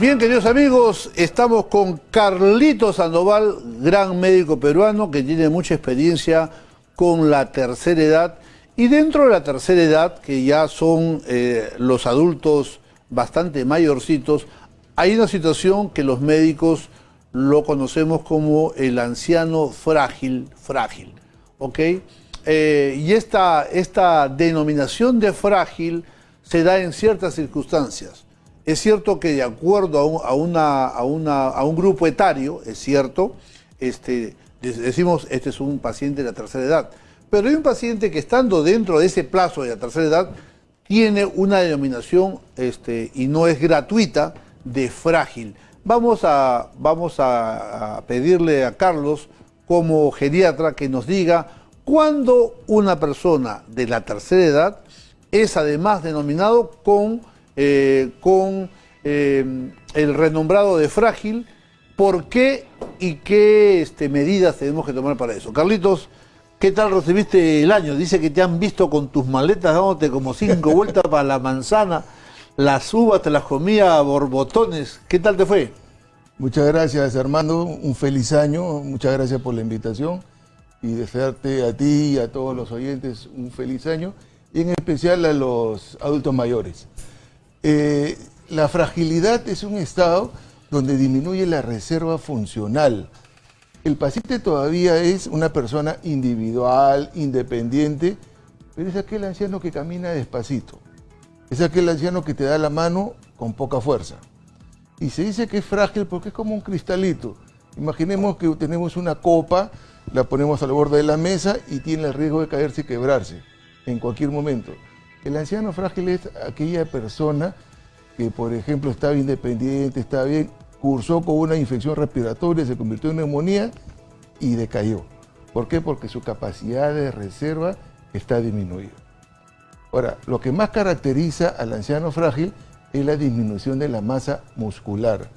Bien, queridos amigos, estamos con Carlito Sandoval, gran médico peruano que tiene mucha experiencia con la tercera edad. Y dentro de la tercera edad, que ya son eh, los adultos bastante mayorcitos, hay una situación que los médicos lo conocemos como el anciano frágil, frágil, ¿ok? Eh, y esta, esta denominación de frágil se da en ciertas circunstancias. Es cierto que de acuerdo a un, grupo etario, es cierto, este, decimos este es un paciente de la tercera edad, pero hay un paciente que estando dentro de ese plazo de la tercera edad tiene una denominación este, y no es gratuita de frágil. Vamos, a, a pedirle a Carlos como geriatra que nos diga cuándo una persona de la tercera edad es además denominado con eh, con eh, el renombrado de frágil, ¿por qué y qué este, medidas tenemos que tomar para eso? Carlitos, ¿qué tal recibiste el año? Dice que te han visto con tus maletas dándote como cinco vueltas para la manzana, las uvas te las comía a borbotones, ¿qué tal te fue? Muchas gracias, Armando. Un feliz año. Muchas gracias por la invitación y desearte a ti y a todos los oyentes un feliz año y en especial a los adultos mayores. Eh, la fragilidad es un estado donde disminuye la reserva funcional. El paciente todavía es una persona individual, independiente, pero es aquel anciano que camina despacito. Es aquel anciano que te da la mano con poca fuerza. Y se dice que es frágil porque es como un cristalito. Imaginemos que tenemos una copa, la ponemos al borde de la mesa y tiene el riesgo de caerse y quebrarse en cualquier momento. El anciano frágil es aquella persona que, por ejemplo, estaba independiente, estaba bien, cursó con una infección respiratoria, se convirtió en neumonía y decayó. ¿Por qué? Porque su capacidad de reserva está disminuida. Ahora, lo que más caracteriza al anciano frágil es la disminución de la masa muscular.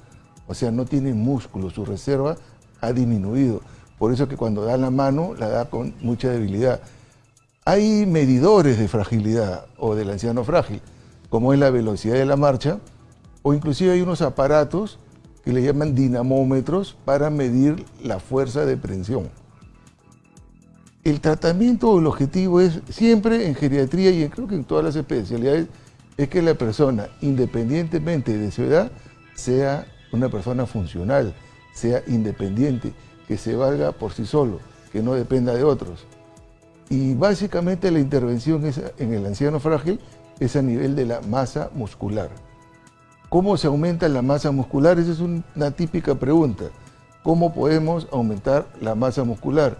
O sea, no tiene músculo, su reserva ha disminuido. Por eso que cuando da la mano, la da con mucha debilidad. Hay medidores de fragilidad o del anciano frágil, como es la velocidad de la marcha, o inclusive hay unos aparatos que le llaman dinamómetros para medir la fuerza de presión. El tratamiento o el objetivo es siempre en geriatría y creo que en todas las especialidades es que la persona, independientemente de su edad, sea una persona funcional, sea independiente, que se valga por sí solo, que no dependa de otros. Y básicamente la intervención en el anciano frágil es a nivel de la masa muscular. ¿Cómo se aumenta la masa muscular? Esa es una típica pregunta. ¿Cómo podemos aumentar la masa muscular?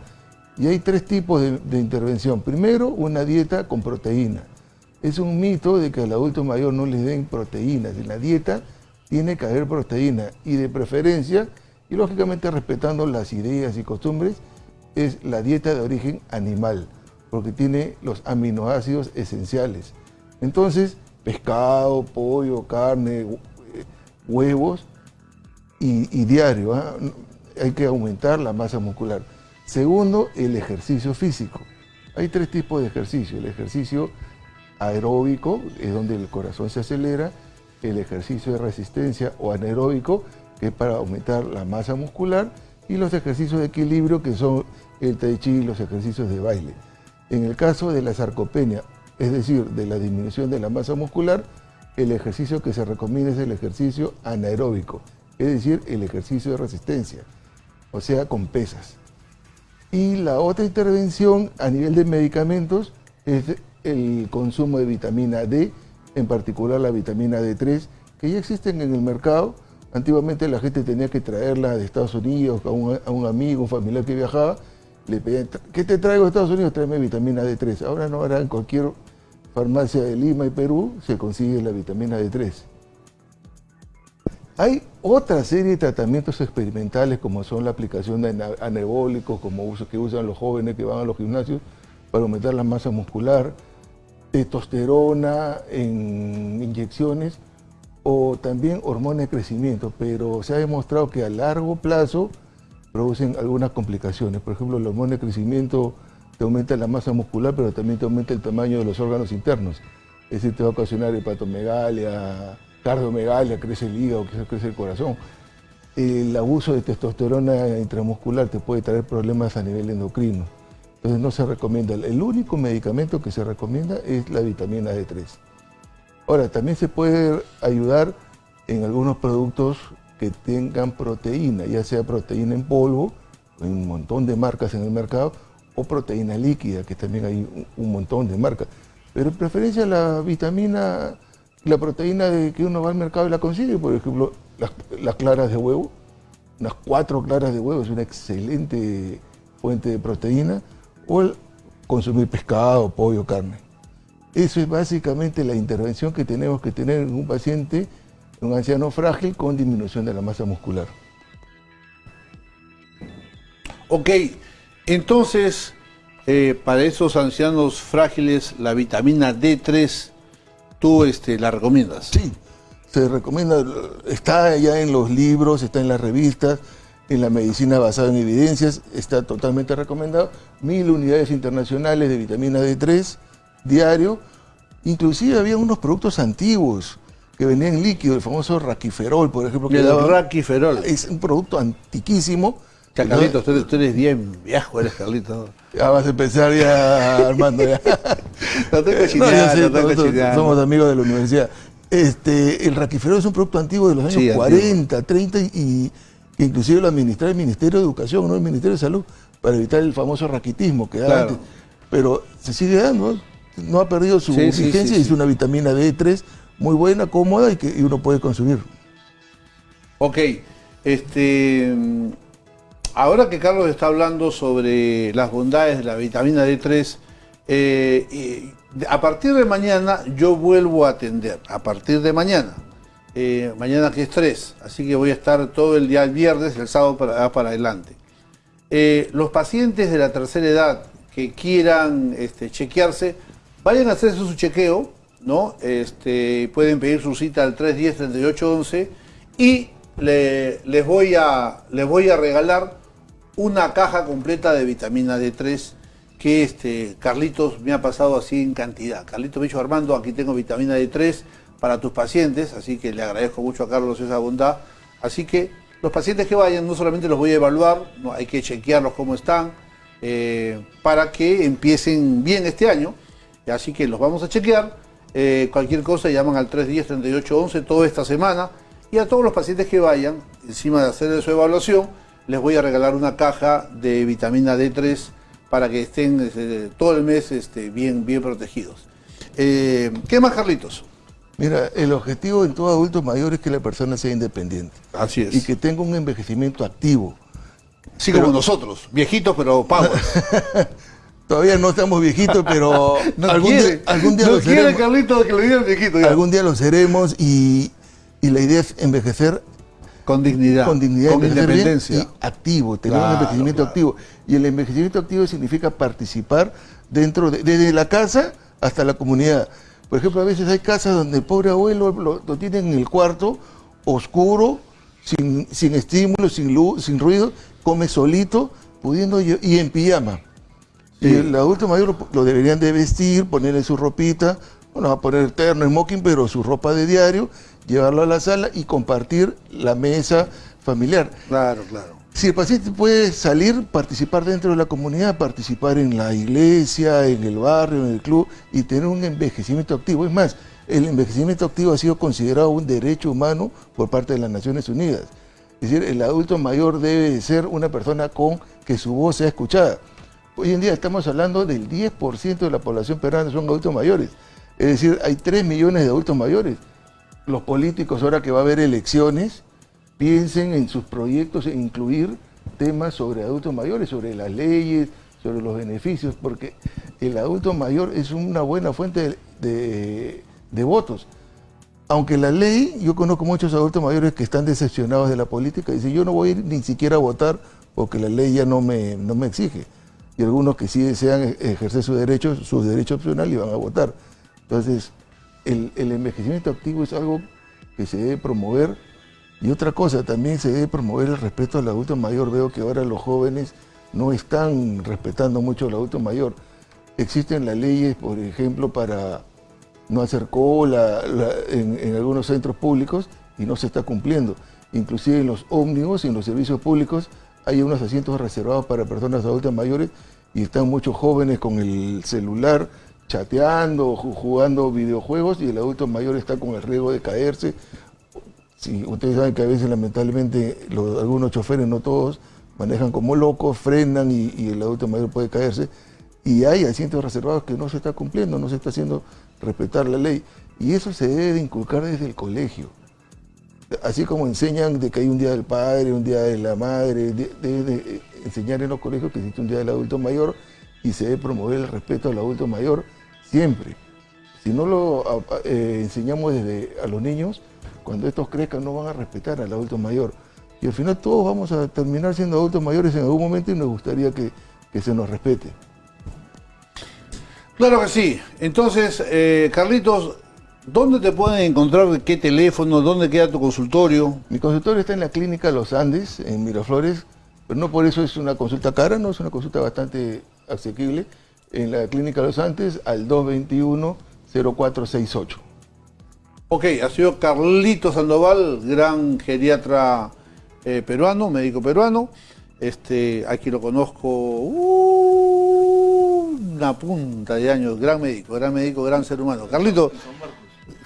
Y hay tres tipos de, de, intervención. Primero, una dieta con proteína. Es un mito de que al adulto mayor no le den proteínas. En la dieta tiene que haber proteína y de preferencia, y lógicamente respetando las ideas y costumbres, es la dieta de origen animal, porque tiene los aminoácidos esenciales. Entonces, pescado, pollo, carne, huevos y, diario. ¿ah? Hay que aumentar la masa muscular. Segundo, el ejercicio físico. Hay tres tipos de ejercicio. El ejercicio aeróbico, es donde el corazón se acelera. El ejercicio de resistencia o anaeróbico, que es para aumentar la masa muscular. Y los ejercicios de equilibrio, que son el tai chi y los ejercicios de baile. En el caso de la sarcopenia, es decir, de la disminución de la masa muscular, el ejercicio que se recomienda es el ejercicio anaeróbico, es decir, el ejercicio de resistencia, o sea, con pesas. Y la otra intervención a nivel de medicamentos es el consumo de vitamina D, en particular la vitamina D3, que ya existen en el mercado. Antiguamente la gente tenía que traerla de Estados Unidos a un, a un amigo, un familiar que viajaba, le pedían, ¿qué te traigo de Estados Unidos? Tráeme vitamina D3. Ahora no, ahora en cualquier farmacia de Lima y Perú se consigue la vitamina D3. Hay otra serie de tratamientos experimentales como son la aplicación de anabólicos, como uso, que usan los jóvenes que van a los gimnasios para aumentar la masa muscular, testosterona en inyecciones o también hormona de crecimiento, pero se ha demostrado que a largo plazo producen algunas complicaciones. Por ejemplo, el hormona de crecimiento te aumenta la masa muscular, pero también te aumenta el tamaño de los órganos internos. Es decir, te va a ocasionar hepatomegalia, cardiomegalia, crece el hígado, crece el corazón. El abuso de testosterona intramuscular te puede traer problemas a nivel endocrino. Entonces no se recomienda. El único medicamento que se recomienda es la vitamina D3. Ahora, también se puede ayudar en algunos productos que tengan proteína, ya sea proteína en polvo, en un montón de marcas en el mercado, o proteína líquida, que también hay un montón de marcas. Pero en preferencia la vitamina, la proteína de que uno va al mercado y la consigue, por ejemplo, las, claras de huevo, unas cuatro claras de huevo es una excelente fuente de proteína, o el consumir pescado, pollo, carne. Eso es básicamente la intervención que tenemos que tener en un paciente, un anciano frágil con disminución de la masa muscular. Ok, entonces, eh, para esos ancianos frágiles, la vitamina D3, ¿tú este, la recomiendas? Sí, se recomienda, está ya en los libros, está en las revistas, en la medicina basada en evidencias, está totalmente recomendado. Mil unidades internacionales de vitamina D3 diario. Inclusive había unos productos antiguos que venían en líquido, el famoso raquiferol, por ejemplo. Que el raquiferol. Es un producto antiquísimo Carlitos, tú, eres bien viejo, eres Carlitos. Ya vas a empezar ya, Armando. Ya. no tengo no, Somos amigos de la universidad. Este, el raquiferol es un producto antiguo de los años 40, 30 y, inclusive lo administraba el Ministerio de Educación, no el Ministerio de Salud, para evitar el famoso raquitismo que da antes. Pero se sigue dando, no ha perdido su vigencia y es una vitamina D3 muy buena, cómoda y que uno puede consumir. Ok, este ahora que Carlos está hablando sobre las bondades de la vitamina D3, eh, a partir de mañana yo vuelvo a atender, a partir de mañana. Eh, mañana que es 3, así que voy a estar todo el día el viernes, el sábado para, para adelante. Eh, los pacientes de la tercera edad que quieran este, chequearse, vayan a hacerse su chequeo, ¿no? Este, pueden pedir su cita al 310-3811 y les, voy a, les voy a regalar una caja completa de vitamina D3 que este, Carlitos me ha pasado así en cantidad. Carlitos me dicho, Armando, aquí tengo vitamina D3 para tus pacientes, así que le agradezco mucho a Carlos esa bondad. Así que los pacientes que vayan, no solamente los voy a evaluar, no, hay que chequearlos cómo están, eh, para que empiecen bien este año. Así que los vamos a chequear. Eh, cualquier cosa llaman al 310-3811 toda esta semana. Y a todos los pacientes que vayan, encima de hacer su evaluación, les voy a regalar una caja de vitamina D3 para que estén este, todo el mes este, bien, bien protegidos. Eh, ¿Qué más, Carlitos? Mira, el objetivo en todo adulto mayor es que la persona sea independiente. Así es. Y que tenga un envejecimiento activo. Sí, como nosotros, viejitos pero power. Todavía no estamos viejitos, pero algún, día, algún, día, no lo quiere Carlitos que lo digan viejito. Algún día lo seremos y, y la idea es envejecer con dignidad. Con dignidad, con independencia. Y activo, tener un envejecimiento activo. Y el envejecimiento activo significa participar dentro de, desde la casa hasta la comunidad. Por ejemplo, a veces hay casas donde el pobre abuelo lo, tiene en el cuarto, oscuro, sin, sin estímulo, sin luz, sin ruido, come solito, pudiendo y en pijama. Y el adulto mayor lo, deberían de vestir, ponerle su ropita, bueno, va a poner terno, smoking, pero su ropa de diario, llevarlo a la sala y compartir la mesa familiar. Claro, claro. Si el paciente puede salir, participar dentro de la comunidad, participar en la iglesia, en el barrio, en el club y tener un envejecimiento activo. Es más, el envejecimiento activo ha sido considerado un derecho humano por parte de las Naciones Unidas. Es decir, el adulto mayor debe ser una persona con que su voz sea escuchada. Hoy en día estamos hablando del 10% de la población peruana son adultos mayores. Es decir, hay 3 millones de adultos mayores los políticos, ahora que va a haber elecciones, piensen en sus proyectos e incluir temas sobre adultos mayores, sobre las leyes, sobre los beneficios, porque el adulto mayor es una buena fuente de, votos. Aunque la ley, yo conozco muchos adultos mayores que están decepcionados de la política y dicen, yo no voy ni siquiera a votar porque la ley ya no me, no me exige. Y algunos que sí desean ejercer sus derechos, sus derechos opcionales y van a votar. Entonces, el, envejecimiento activo es algo que se debe promover. Y otra cosa, también se debe promover el respeto al adulto mayor. Veo que ahora los jóvenes no están respetando mucho al adulto mayor. Existen las leyes, por ejemplo, para no hacer cola la- en, en algunos centros públicos y no se está cumpliendo. Inclusive en los ómnibus y en los servicios públicos hay unos asientos reservados para personas adultas mayores y están muchos jóvenes con el celular chateando, ju- jugando videojuegos y el adulto mayor está con el riesgo de caerse. Sí, ustedes saben que a veces lamentablemente algunos choferes, no todos, manejan como locos, frenan y, y el adulto mayor puede caerse. Y hay asientos reservados que no se está cumpliendo, no se está haciendo respetar la ley. Y eso se debe de inculcar desde el colegio. Así como enseñan de que hay un día del padre, un día de la madre, de- deben de enseñar en los colegios que existe un día del adulto mayor y se debe promover el respeto al adulto mayor siempre. Si no lo eh, enseñamos desde a los niños, cuando estos crezcan no van a respetar al adulto mayor. Y al final todos vamos a terminar siendo adultos mayores en algún momento y nos gustaría que, que se nos respete. Claro que sí. Entonces, eh, Carlitos, ¿dónde te pueden encontrar? ¿Qué teléfono? ¿Dónde queda tu consultorio? Mi consultorio está en la clínica Los Andes, en Miraflores, pero no por eso es una consulta cara, no es una consulta bastante asequible. En la clínica Los Andes al 221-0468. Ok, ha sido Carlitos Sandoval, gran geriatra eh, peruano, médico peruano. Este, aquí lo conozco uh, una punta de años, gran médico, gran médico, gran ser humano. Carlitos,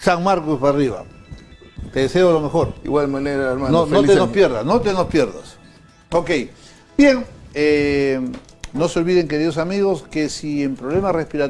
San Marcos para arriba. Te deseo lo mejor. Igual manera, hermano. No, te nos pierdas, no te nos pierdas. Ok, bien, eh, no se olviden, queridos amigos, que si en problemas respiratorios